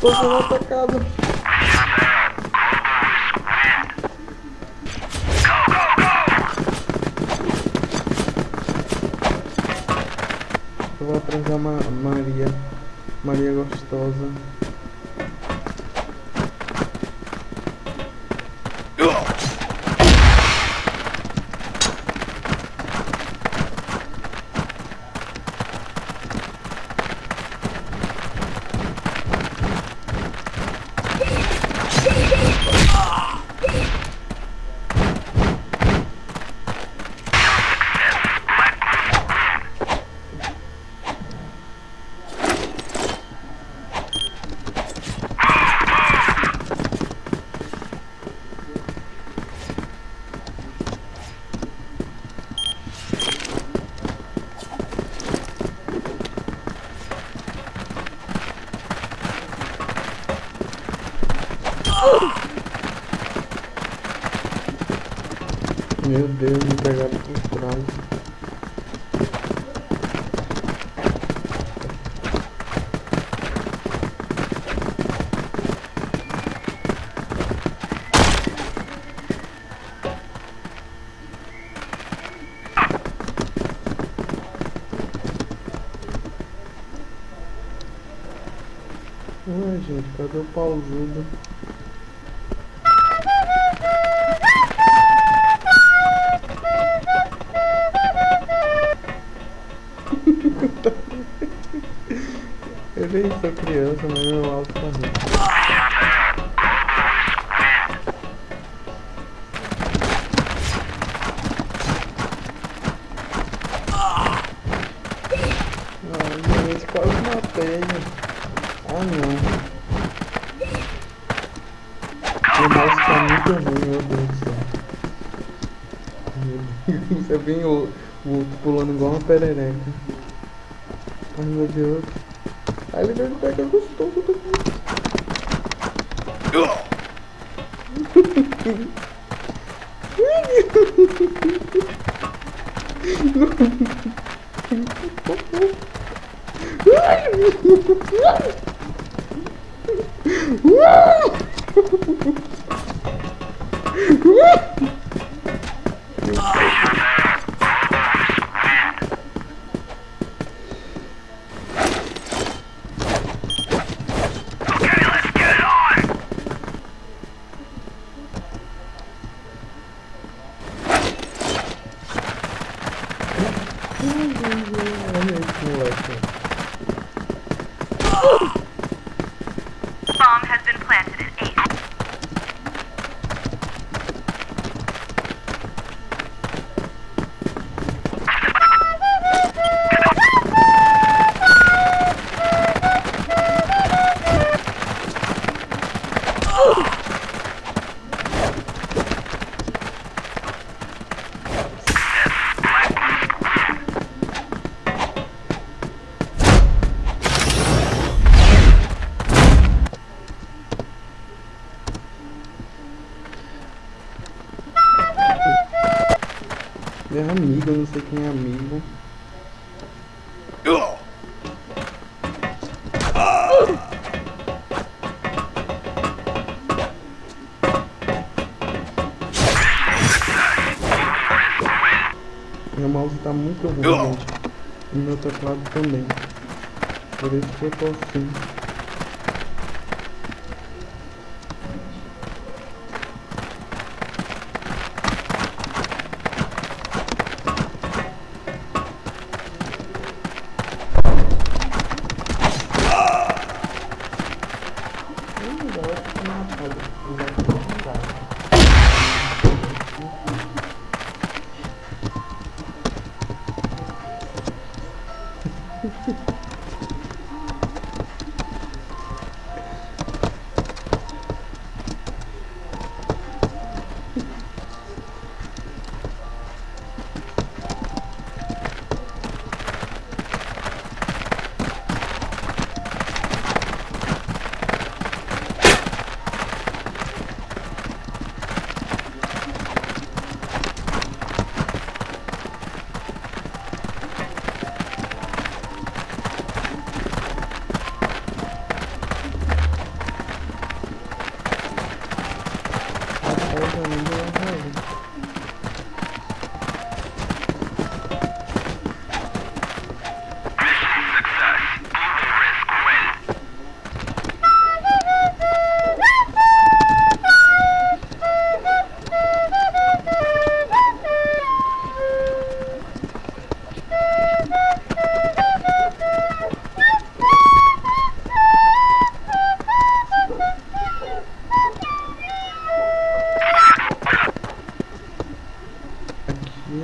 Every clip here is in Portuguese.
Tô sendo atacado. Eu vou atrás da Ma Maria. Maria gostosa. Meu Deus, me pegaram por trás. Ué, gente, cadê o pausudo? Nem sou criança, mas meu alto tá. Ai, gente, quase matei. Ah, não. O mouse tá muito ruim, meu Deus do céu. Meu Deus, Você vem o, o outro pulando igual uma perereca. Ai, meu Deus. Ai, ele veio pegar gostoso daqui. Olha é amigo, eu não sei quem é amigo. Meu mouse tá muito ruim, gente. E meu teclado também. Por isso que eu tô assim.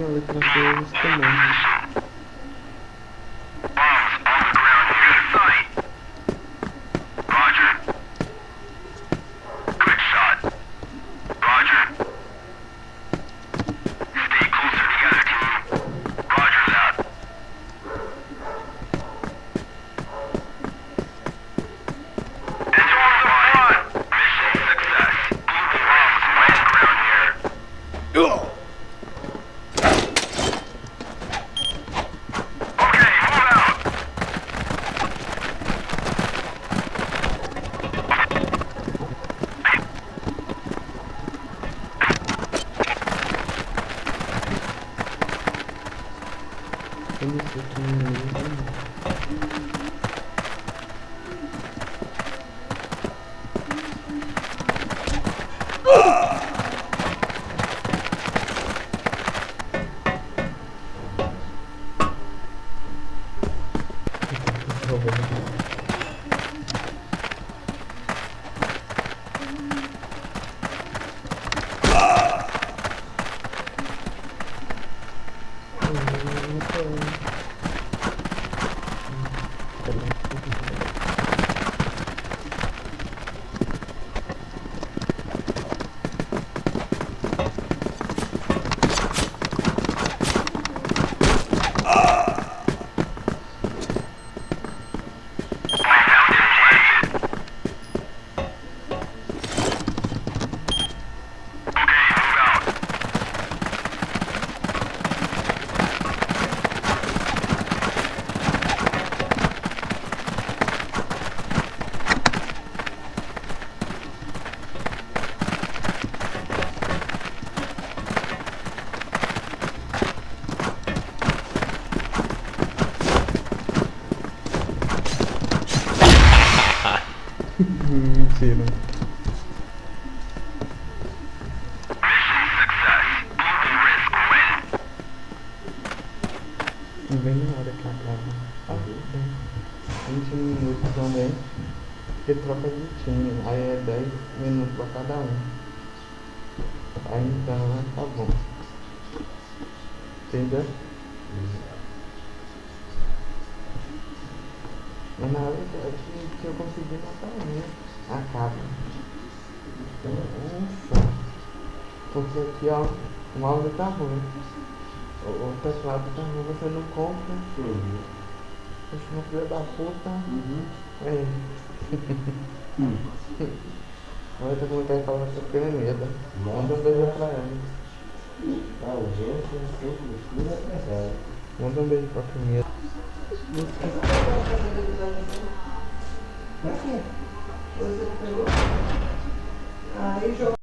Letra deles também. Oh! Mentira. Win. Bem na hora que acaba. 20 minutos também. Porque troca de time. Aí é 10 minutos pra cada um. Aí então tá bom. Entendeu? Mas na hora que, que eu conseguir matar um, né? Acaba. Ufa. Porque aqui ó, o mouse tá ruim. O, o teclado tá ruim, você não compra. Poxa, uma filha da puta. É. Olha tá como que falar essa piramida. Manda um beijo pra ela. Manda um beijo pra primeira. Você. Você? Aí joga.